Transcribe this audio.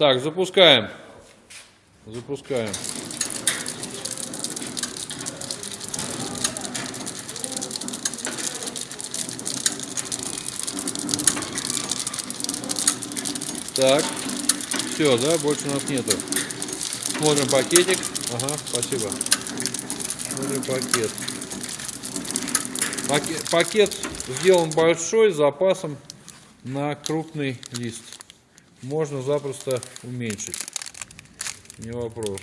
Так, запускаем. Запускаем. Так, все, да, больше у нас нету. Смотрим пакетик. Ага, спасибо. Смотрим пакет. Пакет, пакет сделан большой, с запасом на крупный лист. Можно запросто уменьшить. Не вопрос.